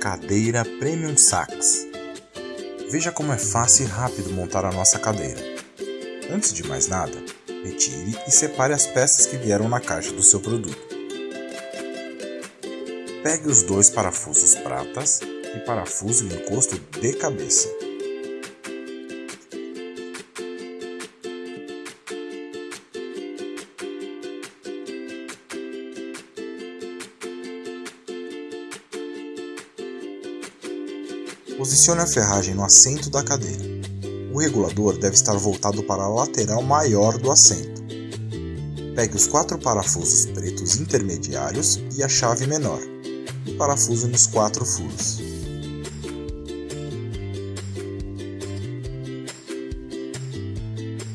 Cadeira Premium Sax. Veja como é fácil e rápido montar a nossa cadeira. Antes de mais nada, retire e separe as peças que vieram na caixa do seu produto. Pegue os dois parafusos pratas e parafuse o encosto de cabeça. Posicione a ferragem no assento da cadeira. O regulador deve estar voltado para a lateral maior do assento. Pegue os quatro parafusos pretos intermediários e a chave menor, e parafuse nos quatro furos.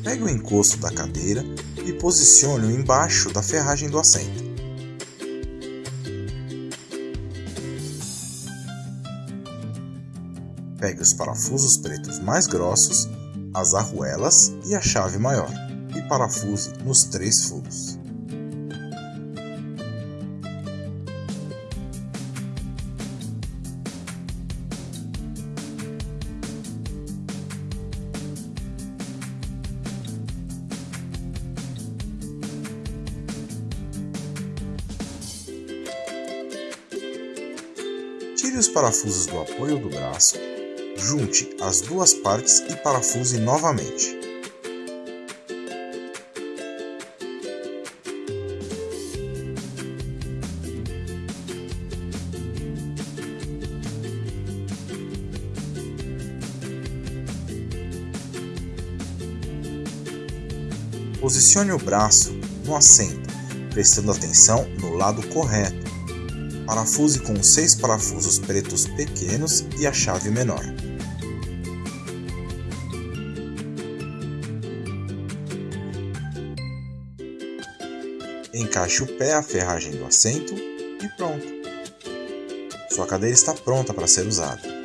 Pegue o encosto da cadeira e posicione-o embaixo da ferragem do assento. Pegue os parafusos pretos mais grossos, as arruelas e a chave maior, e parafuse nos três furos. Tire os parafusos do apoio do braço Junte as duas partes e parafuse novamente. Posicione o braço no assento, prestando atenção no lado correto. Parafuse com seis parafusos pretos pequenos e a chave menor. Encaixe o pé à ferragem do assento e pronto. Sua cadeira está pronta para ser usada.